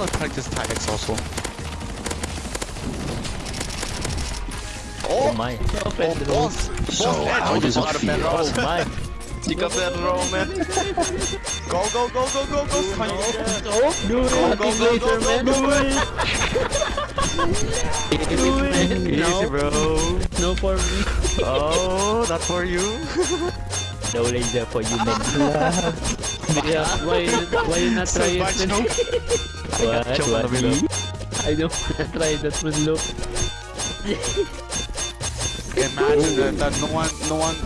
wanna practice tactics also. Oh my. Oh, boss! So, Boss, how edge. does it Out of feel? bed, Oh Ross. my. Chica Ferro, man. Go, go, go, go, go, go. Kanye. Do it. Go, go, go, go, go, go. Do it. Easy, bro. No for me. Oh, not for you. No laser for you, man. yeah, why, why you not try it? Survive. What? Choke on What? me? I don't try that one, look. Imagine that, that no one, no one,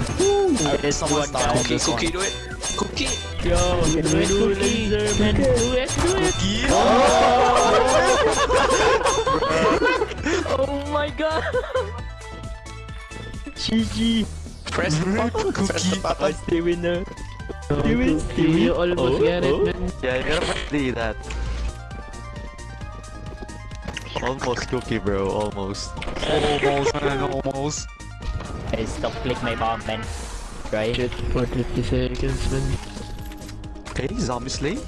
uh, Yes, someone's one down guy. on Cookie, cookie, do it. Cookie. Yo, do it, do laser, man. Do it, do it. Cookie. Oh my god. GG. Press the button. Press the Oh, button. the winner. You win, Stevie. You almost Oh, get it, oh. man. Yeah, you gotta do that. Almost cookie, bro. Almost. Almost, man. Almost. Hey, stop click my bomb, man. Right? Shit, for 50 seconds, man. Okay, zombie slay.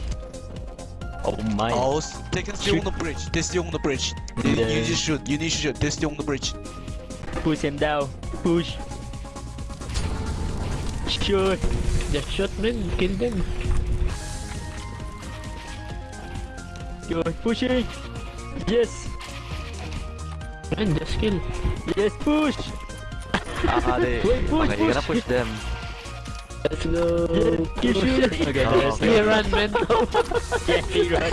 Oh my. Oh, s- they can stay on the bridge. They stay on the bridge. You, you Yeah. just shoot. You need to shoot. They stay on the bridge. Push him down. Push. Shoot. Just shot, man. Kill them. Good. Push it. Yes. And just kill. Yes, push. Ah, they. Wait, push, okay, you gotta push. push them. Let's go. Push. Okay, Oh, let's okay. run, man. yeah, he run.